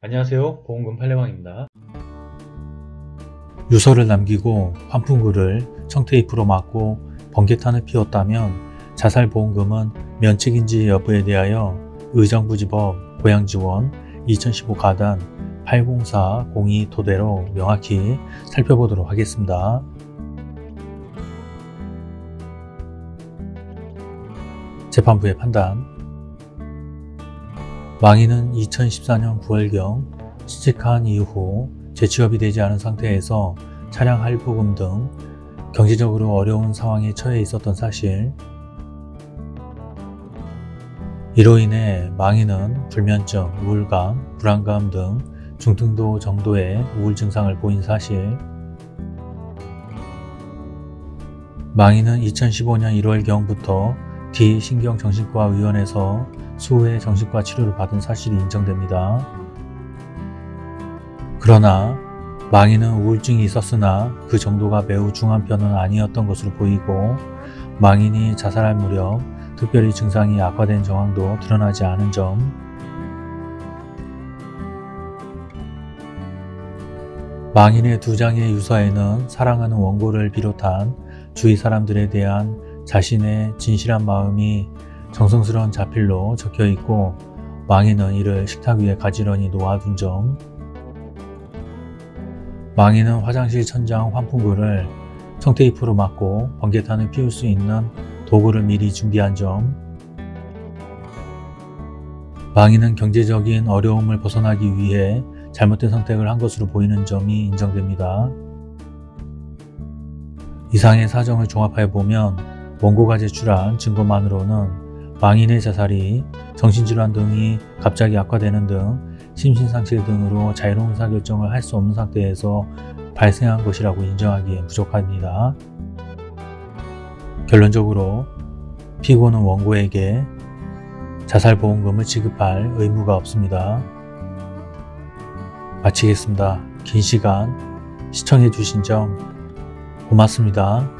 안녕하세요. 보험금 팔례방입니다. 유서를 남기고 환풍구를 청테이프로 막고 번개탄을 피웠다면 자살보험금은 면책인지 여부에 대하여 의정부지법 고양지원 2015 가단 80402 토대로 명확히 살펴보도록 하겠습니다. 재판부의 판단 망인은 2014년 9월경 취직한 이후 재취업이 되지 않은 상태에서 차량 할부금 등 경제적으로 어려운 상황에 처해 있었던 사실. 이로 인해 망인은 불면증, 우울감, 불안감 등 중등도 정도의 우울 증상을 보인 사실. 망인은 2015년 1월경부터 D신경정신과 의원에서 수후에 정신과 치료를 받은 사실이 인정됩니다. 그러나 망인은 우울증이 있었으나 그 정도가 매우 중한 편은 아니었던 것으로 보이고 망인이 자살할 무렵 특별히 증상이 악화된 정황도 드러나지 않은 점 망인의 두 장의 유서에는 사랑하는 원고를 비롯한 주위 사람들에 대한 자신의 진실한 마음이 정성스러운 자필로 적혀 있고 망인은 이를 식탁 위에 가지런히 놓아둔 점 망인은 화장실 천장 환풍구를 청테이프로 막고 번개탄을 피울 수 있는 도구를 미리 준비한 점 망인은 경제적인 어려움을 벗어나기 위해 잘못된 선택을 한 것으로 보이는 점이 인정됩니다. 이상의 사정을 종합해 보면 원고가 제출한 증거만으로는 망인의 자살이 정신질환 등이 갑자기 악화되는 등 심신상실 등으로 자유로운 의사결정을 할 수 없는 상태에서 발생한 것이라고 인정하기엔 부족합니다. 결론적으로 피고는 원고에게 자살보험금을 지급할 의무가 없습니다. 마치겠습니다. 긴 시간 시청해 주신 점 고맙습니다.